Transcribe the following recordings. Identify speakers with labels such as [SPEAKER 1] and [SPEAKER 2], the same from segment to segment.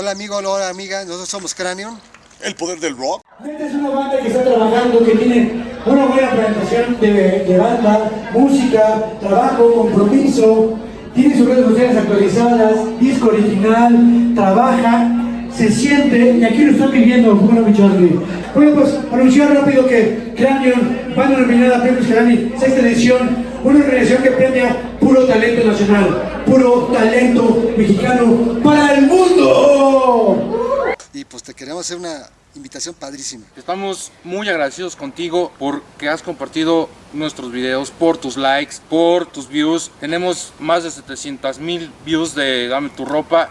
[SPEAKER 1] Hola amigo, hola amiga, nosotros somos Cranion.
[SPEAKER 2] El poder del rock.
[SPEAKER 3] Esta es una banda que está trabajando, que tiene una buena presentación de, de banda, música, trabajo, compromiso, tiene sus redes sociales actualizadas, disco original, trabaja, se siente, y aquí lo están viviendo, bueno, mi Charlie. Bueno, pues anunciar rápido que Cranion, banda nominada a Premios Grammy, sexta edición, una organización que premia puro talento nacional, puro talento mexicano para el mundo.
[SPEAKER 1] Y pues te queremos hacer una invitación padrísima.
[SPEAKER 4] Estamos muy agradecidos contigo porque has compartido nuestros videos, por tus likes, por tus views. Tenemos más de 700 mil views de Dame tu ropa.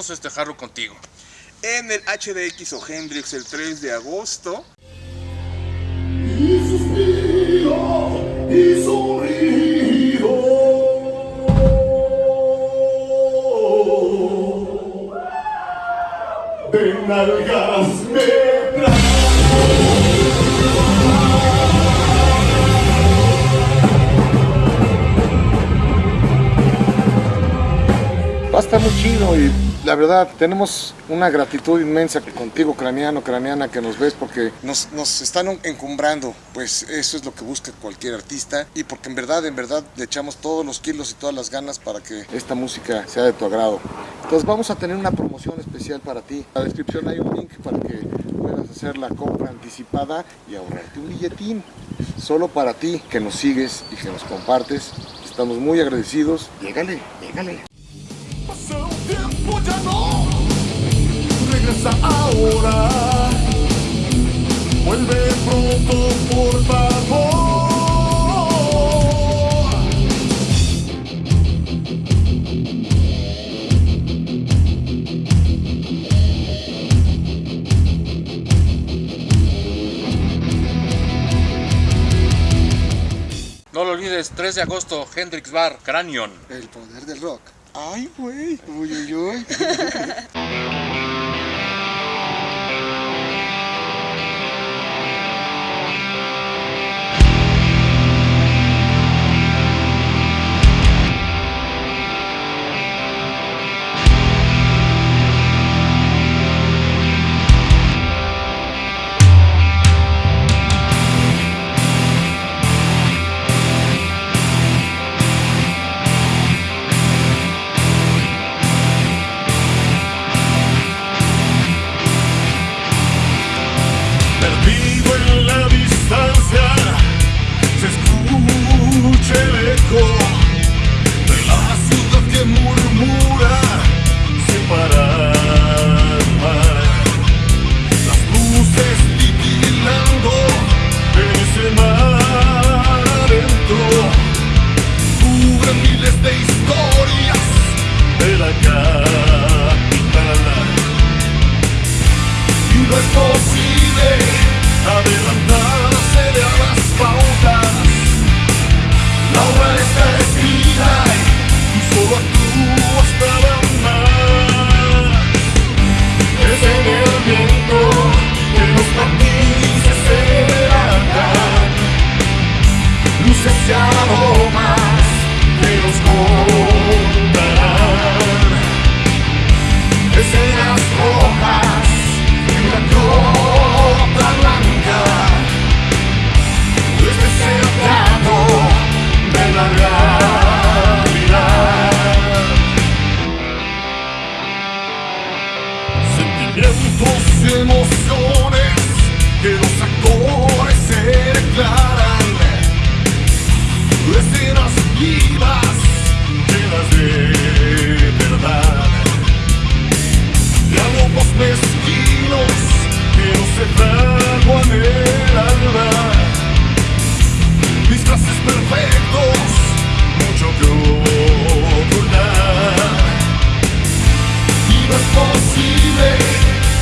[SPEAKER 4] Queremos festejarlo contigo.
[SPEAKER 2] En el HDX o Hendrix el 3 de agosto.
[SPEAKER 5] Y suspiro y sonrío. De nalgas me
[SPEAKER 6] Va a estar muy chido y la verdad tenemos una gratitud inmensa contigo, craneano, craneana, que nos ves porque
[SPEAKER 2] Nos, nos están encumbrando, pues eso es lo que busca cualquier artista y porque en verdad, en verdad le echamos todos los kilos y todas las ganas para que
[SPEAKER 6] esta música sea de tu agrado. Entonces vamos a tener una promoción especial para ti. En la descripción hay un link para que puedas hacer la compra anticipada y ahorrarte un billetín. Solo para ti que nos sigues y que nos compartes. Estamos muy agradecidos. Llégale, llégale.
[SPEAKER 5] Ya no regresa ahora. Vuelve pronto, por favor.
[SPEAKER 4] No lo olvides, 3 de agosto, Hendrix Bar, Cranion.
[SPEAKER 1] El poder del rock.
[SPEAKER 2] Ay, güey.
[SPEAKER 1] Uy, uy, uy.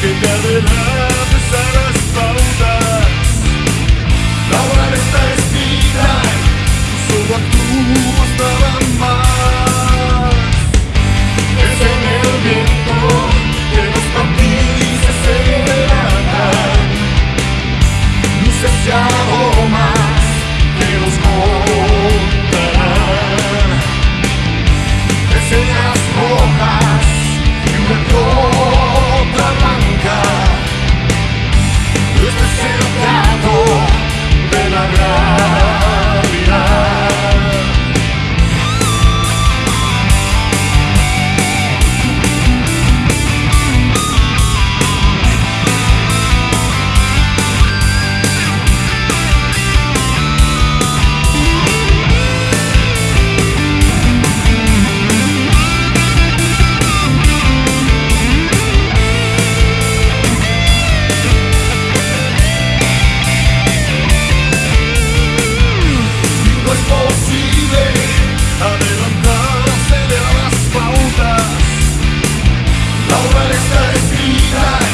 [SPEAKER 5] que te adelantes a las pautas nuestra vida.